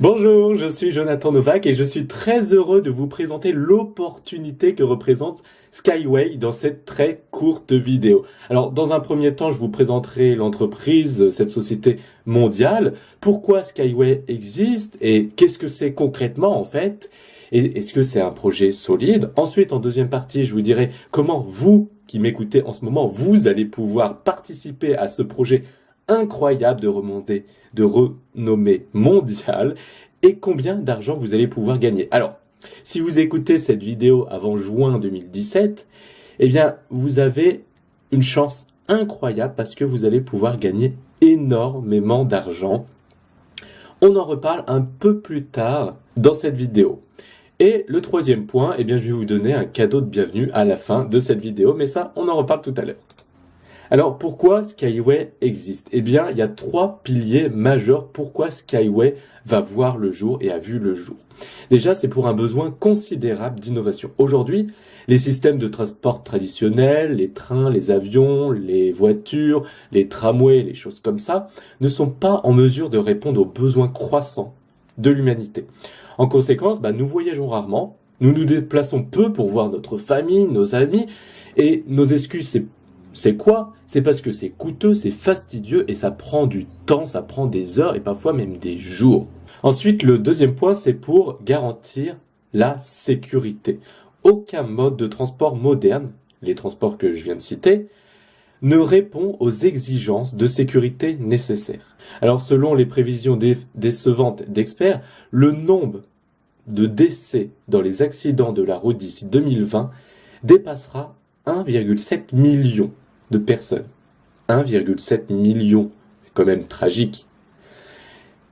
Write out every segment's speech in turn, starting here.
Bonjour, je suis Jonathan Novak et je suis très heureux de vous présenter l'opportunité que représente Skyway dans cette très courte vidéo. Alors, dans un premier temps, je vous présenterai l'entreprise, cette société mondiale, pourquoi Skyway existe et qu'est-ce que c'est concrètement en fait? Et est-ce que c'est un projet solide? Ensuite, en deuxième partie, je vous dirai comment vous, qui m'écoutez en ce moment, vous allez pouvoir participer à ce projet incroyable de remonter, de renommée mondiale et combien d'argent vous allez pouvoir gagner. Alors, si vous écoutez cette vidéo avant juin 2017, eh bien, vous avez une chance incroyable parce que vous allez pouvoir gagner énormément d'argent. On en reparle un peu plus tard dans cette vidéo. Et le troisième point, eh bien, je vais vous donner un cadeau de bienvenue à la fin de cette vidéo, mais ça, on en reparle tout à l'heure. Alors pourquoi Skyway existe? Eh bien, il y a trois piliers majeurs pourquoi Skyway va voir le jour et a vu le jour? Déjà, c'est pour un besoin considérable d'innovation. Aujourd'hui, les systèmes de transport traditionnels, les trains, les avions, les voitures, les tramways, les choses comme ça, ne sont pas en mesure de répondre aux besoins croissants de l'humanité. En conséquence, bah, nous voyageons rarement, nous nous déplaçons peu pour voir notre famille, nos amis, et nos excuses, c'est c'est quoi? C'est parce que c'est coûteux, c'est fastidieux et ça prend du temps, ça prend des heures et parfois même des jours. Ensuite, le deuxième point, c'est pour garantir la sécurité. Aucun mode de transport moderne, les transports que je viens de citer, ne répond aux exigences de sécurité nécessaires. Alors selon les prévisions décevantes d'experts, le nombre de décès dans les accidents de la route d'ici 2020 dépassera 1,7 million de personnes. 1,7 million, c'est quand même tragique.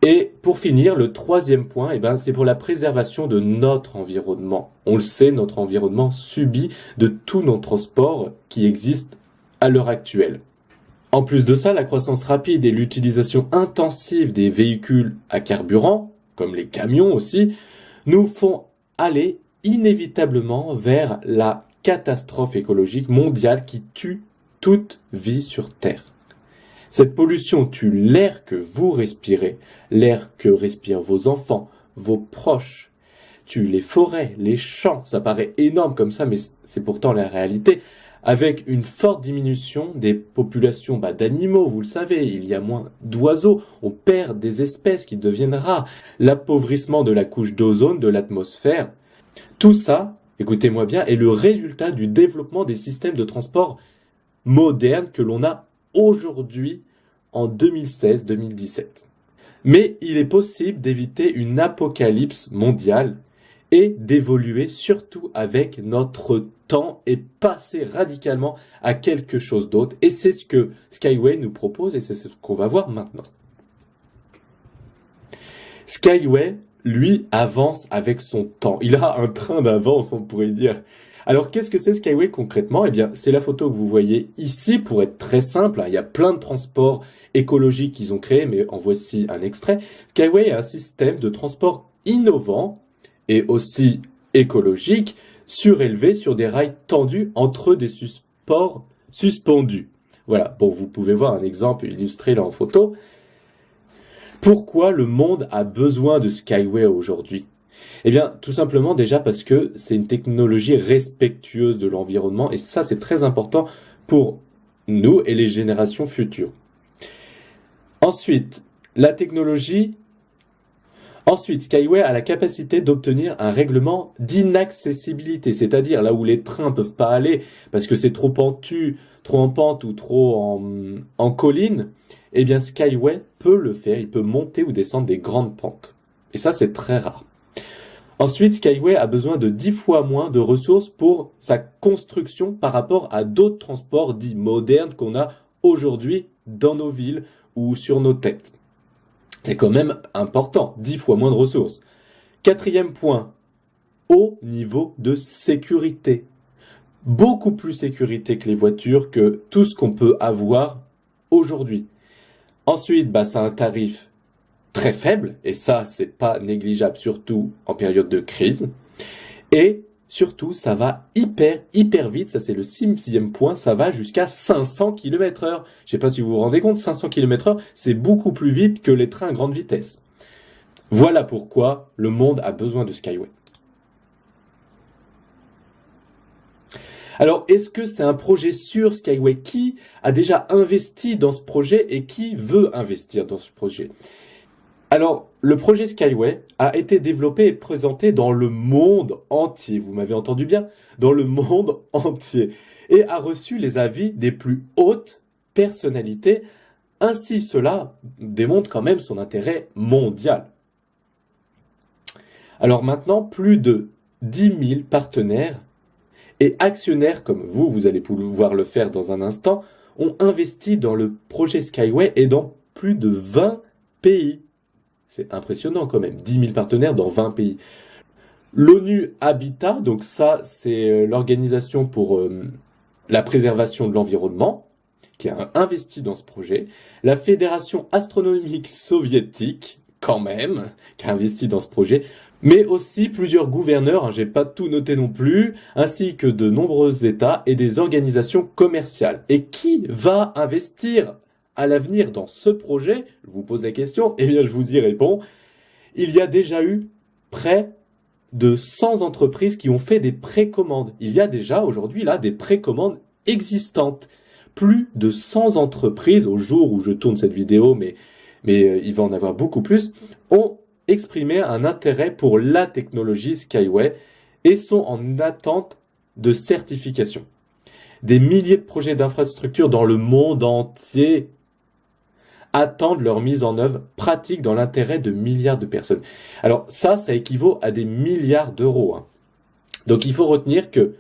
Et pour finir, le troisième point, eh ben, c'est pour la préservation de notre environnement. On le sait, notre environnement subit de tous nos transports qui existent à l'heure actuelle. En plus de ça, la croissance rapide et l'utilisation intensive des véhicules à carburant, comme les camions aussi, nous font aller inévitablement vers la catastrophe écologique mondiale qui tue toute vie sur Terre. Cette pollution tue l'air que vous respirez, l'air que respirent vos enfants, vos proches, tue les forêts, les champs. Ça paraît énorme comme ça, mais c'est pourtant la réalité. Avec une forte diminution des populations bah, d'animaux, vous le savez, il y a moins d'oiseaux, on perd des espèces qui deviennent rares, l'appauvrissement de la couche d'ozone de l'atmosphère. Tout ça, écoutez-moi bien, est le résultat du développement des systèmes de transport moderne que l'on a aujourd'hui en 2016-2017. Mais il est possible d'éviter une apocalypse mondiale et d'évoluer surtout avec notre temps et passer radicalement à quelque chose d'autre. Et c'est ce que Skyway nous propose et c'est ce qu'on va voir maintenant. Skyway, lui, avance avec son temps. Il a un train d'avance, on pourrait dire. Alors, qu'est-ce que c'est Skyway concrètement? Eh bien, c'est la photo que vous voyez ici pour être très simple. Il y a plein de transports écologiques qu'ils ont créés, mais en voici un extrait. Skyway est un système de transport innovant et aussi écologique, surélevé sur des rails tendus entre des supports suspendus. Voilà, bon, vous pouvez voir un exemple illustré là en photo. Pourquoi le monde a besoin de Skyway aujourd'hui? Eh bien, tout simplement déjà parce que c'est une technologie respectueuse de l'environnement et ça, c'est très important pour nous et les générations futures. Ensuite, la technologie Ensuite, Skyway a la capacité d'obtenir un règlement d'inaccessibilité, c'est-à-dire là où les trains peuvent pas aller parce que c'est trop pentu, trop en pente ou trop en colline, eh bien Skyway peut le faire, il peut monter ou descendre des grandes pentes. Et ça, c'est très rare. Ensuite, Skyway a besoin de 10 fois moins de ressources pour sa construction par rapport à d'autres transports dits modernes qu'on a aujourd'hui dans nos villes ou sur nos têtes. C'est quand même important, 10 fois moins de ressources. Quatrième point, haut niveau de sécurité. Beaucoup plus sécurité que les voitures, que tout ce qu'on peut avoir aujourd'hui. Ensuite, bah, un tarif très faible, et ça, c'est pas négligeable, surtout en période de crise. Et surtout, ça va hyper, hyper vite, ça c'est le sixième point, ça va jusqu'à 500 km heure. Je sais pas si vous vous rendez compte, 500 km heure, c'est beaucoup plus vite que les trains à grande vitesse. Voilà pourquoi le monde a besoin de Skyway. Alors, est-ce que c'est un projet sur Skyway? Qui a déjà investi dans ce projet et qui veut investir dans ce projet? Alors, le projet Skyway a été développé et présenté dans le monde entier. Vous m'avez entendu bien Dans le monde entier. Et a reçu les avis des plus hautes personnalités. Ainsi, cela démontre quand même son intérêt mondial. Alors maintenant, plus de 10 000 partenaires et actionnaires comme vous, vous allez pouvoir le faire dans un instant, ont investi dans le projet Skyway et dans plus de 20 pays. C'est impressionnant quand même, 10 000 partenaires dans 20 pays. L'ONU Habitat, donc ça c'est euh, l'organisation pour euh, la préservation de l'environnement, qui a investi dans ce projet. La Fédération astronomique soviétique, quand même, qui a investi dans ce projet mais aussi plusieurs gouverneurs, hein, j'ai pas tout noté non plus, ainsi que de nombreux États et des organisations commerciales. Et qui va investir à l'avenir dans ce projet Je vous pose la question, et eh bien je vous y réponds. Il y a déjà eu près de 100 entreprises qui ont fait des précommandes. Il y a déjà aujourd'hui là des précommandes existantes. Plus de 100 entreprises au jour où je tourne cette vidéo, mais, euh, il va en avoir beaucoup plus, ont exprimer un intérêt pour la technologie Skyway et sont en attente de certification. Des milliers de projets d'infrastructures dans le monde entier attendent leur mise en œuvre pratique dans l'intérêt de milliards de personnes. Alors ça, ça équivaut à des milliards d'euros. Hein. Donc il faut retenir que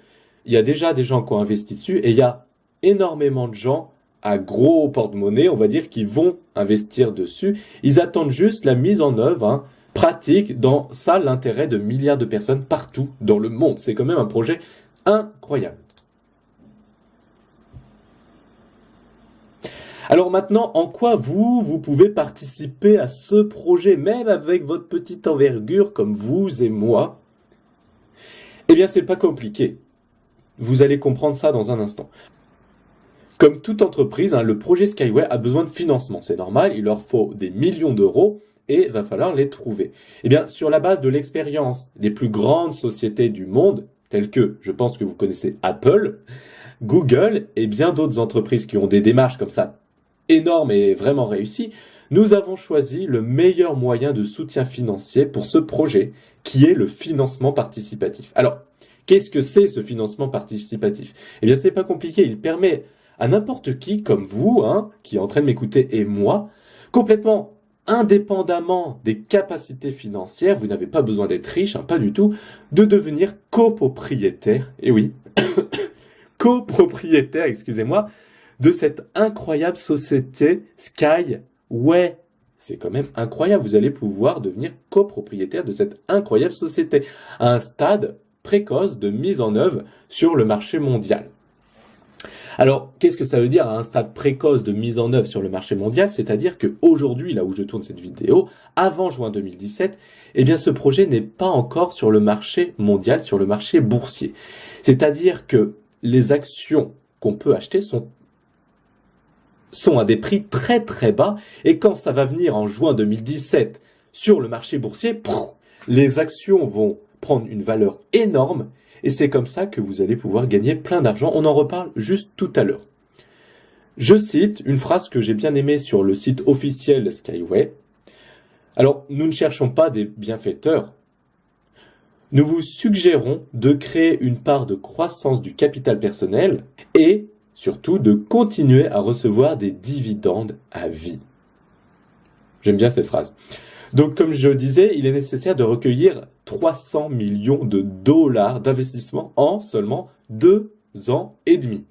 il y a déjà des gens qui ont investi dessus et il y a énormément de gens à gros porte-monnaie, on va dire, qui vont investir dessus. Ils attendent juste la mise en œuvre hein, pratique dans ça l'intérêt de milliards de personnes partout dans le monde. C'est quand même un projet incroyable. Alors maintenant, en quoi vous, vous pouvez participer à ce projet, même avec votre petite envergure comme vous et moi? Eh bien, c'est pas compliqué. Vous allez comprendre ça dans un instant. Comme toute entreprise, hein, le projet Skyway a besoin de financement. C'est normal, il leur faut des millions d'euros et va falloir les trouver. Eh bien, sur la base de l'expérience des plus grandes sociétés du monde, telles que, je pense que vous connaissez Apple, Google et bien d'autres entreprises qui ont des démarches comme ça énormes et vraiment réussies, nous avons choisi le meilleur moyen de soutien financier pour ce projet, qui est le financement participatif. Alors, qu'est-ce que c'est ce financement participatif? Eh bien, c'est pas compliqué, il permet à n'importe qui, comme vous, hein, qui est en train de m'écouter, et moi, complètement indépendamment des capacités financières, vous n'avez pas besoin d'être riche, hein, pas du tout, de devenir copropriétaire, et oui, copropriétaire, excusez-moi, de cette incroyable société Skyway. C'est quand même incroyable, vous allez pouvoir devenir copropriétaire de cette incroyable société, à un stade précoce de mise en œuvre sur le marché mondial. Alors, qu'est-ce que ça veut dire à un stade précoce de mise en œuvre sur le marché mondial? C'est-à-dire qu'aujourd'hui, là où je tourne cette vidéo, avant juin 2017, eh bien, ce projet n'est pas encore sur le marché mondial, sur le marché boursier. C'est-à-dire que les actions qu'on peut acheter sont sont à des prix très très bas et quand ça va venir en juin 2017 sur le marché boursier, les actions vont prendre une valeur énorme et c'est comme ça que vous allez pouvoir gagner plein d'argent. On en reparle juste tout à l'heure. Je cite une phrase que j'ai bien aimée sur le site officiel Skyway. Alors, nous ne cherchons pas des bienfaiteurs. Nous vous suggérons de créer une part de croissance du capital personnel et surtout de continuer à recevoir des dividendes à vie. J'aime bien cette phrase. Donc, comme je disais, il est nécessaire de recueillir 300 millions de dollars d'investissement en seulement deux ans et demi.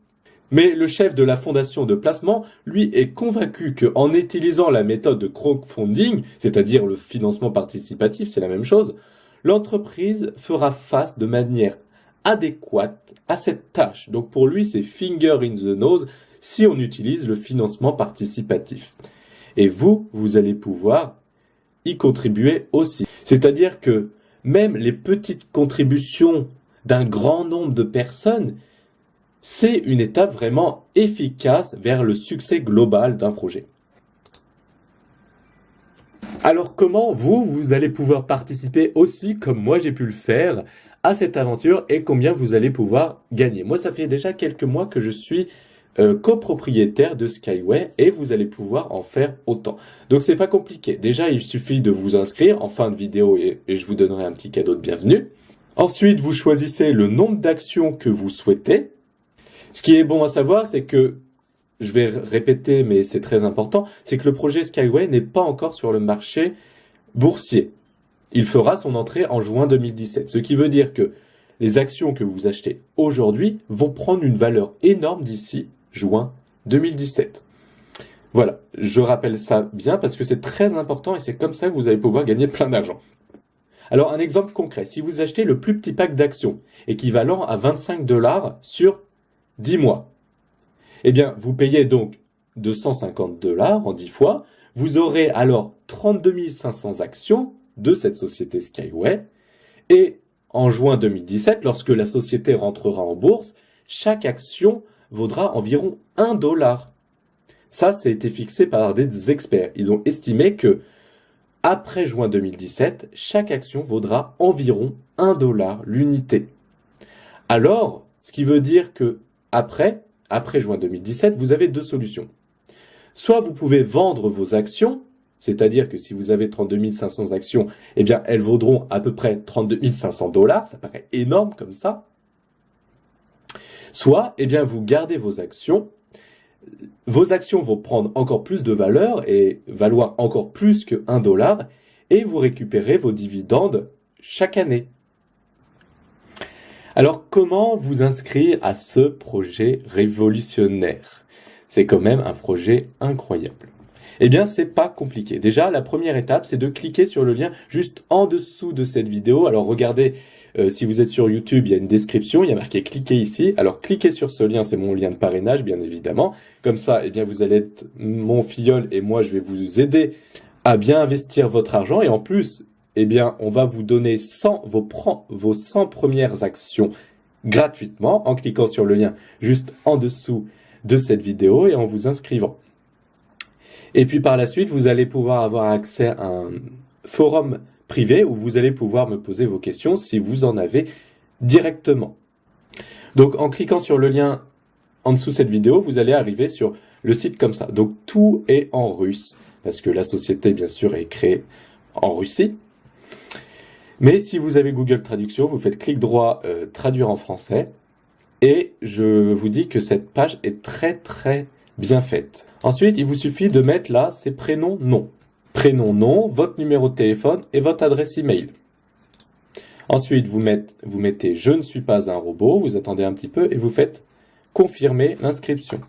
Mais le chef de la fondation de placement, lui, est convaincu qu'en utilisant la méthode de crowdfunding, c'est-à-dire le financement participatif, c'est la même chose, l'entreprise fera face de manière adéquate à cette tâche. Donc pour lui, c'est finger in the nose si on utilise le financement participatif. Et vous, vous allez pouvoir y contribuer aussi. C'est-à-dire que même les petites contributions d'un grand nombre de personnes, c'est une étape vraiment efficace vers le succès global d'un projet. Alors comment vous, vous allez pouvoir participer aussi, comme moi j'ai pu le faire, à cette aventure et combien vous allez pouvoir gagner Moi, ça fait déjà quelques mois que je suis euh, copropriétaire de Skyway et vous allez pouvoir en faire autant. Donc c'est pas compliqué. Déjà, il suffit de vous inscrire en fin de vidéo et, et je vous donnerai un petit cadeau de bienvenue. Ensuite, vous choisissez le nombre d'actions que vous souhaitez. Ce qui est bon à savoir, c'est que je vais répéter, mais c'est très important, c'est que le projet Skyway n'est pas encore sur le marché boursier. Il fera son entrée en juin 2017, ce qui veut dire que les actions que vous achetez aujourd'hui vont prendre une valeur énorme d'ici juin 2017. Voilà, je rappelle ça bien parce que c'est très important et c'est comme ça que vous allez pouvoir gagner plein d'argent. Alors un exemple concret, si vous achetez le plus petit pack d'actions équivalent à 25 dollars sur 10 mois, eh bien, vous payez donc 250 dollars en 10 fois. Vous aurez alors 32 500 actions de cette société Skyway. Et en juin 2017, lorsque la société rentrera en bourse, chaque action vaudra environ 1 dollar. Ça, ça été fixé par des experts. Ils ont estimé que après juin 2017, chaque action vaudra environ 1 dollar l'unité. Alors, ce qui veut dire que après, après juin 2017, vous avez deux solutions. Soit vous pouvez vendre vos actions, c'est-à-dire que si vous avez 32 500 actions, eh bien, elles vaudront à peu près 32 500 dollars. Ça paraît énorme comme ça. Soit, eh bien, vous gardez vos actions. Vos actions vont prendre encore plus de valeur et valoir encore plus que 1 dollar et vous récupérez vos dividendes chaque année. Alors comment vous inscrire à ce projet révolutionnaire? C'est quand même un projet incroyable. Eh bien, c'est pas compliqué. Déjà, la première étape, c'est de cliquer sur le lien juste en dessous de cette vidéo. Alors, regardez, euh, si vous êtes sur YouTube, il y a une description, il y a marqué cliquez ici. Alors, cliquez sur ce lien, c'est mon lien de parrainage, bien évidemment. Comme ça, eh bien, vous allez être mon filleul et moi, je vais vous aider à bien investir votre argent. Et en plus, eh bien, on va vous donner 100, vos, vos 100 premières actions gratuitement en cliquant sur le lien juste en dessous de cette vidéo et en vous inscrivant. Et puis par la suite, vous allez pouvoir avoir accès à un forum privé où vous allez pouvoir me poser vos questions si vous en avez directement. Donc en cliquant sur le lien en dessous de cette vidéo, vous allez arriver sur le site comme ça. Donc tout est en russe parce que la société bien sûr est créée en Russie. Mais si vous avez Google Traduction, vous faites clic droit euh, traduire en français et je vous dis que cette page est très très bien faite. Ensuite, il vous suffit de mettre là ses prénoms, nom. Prénom, nom, votre numéro de téléphone et votre adresse email. Ensuite, vous mettez je ne suis pas un robot, vous attendez un petit peu et vous faites confirmer l'inscription.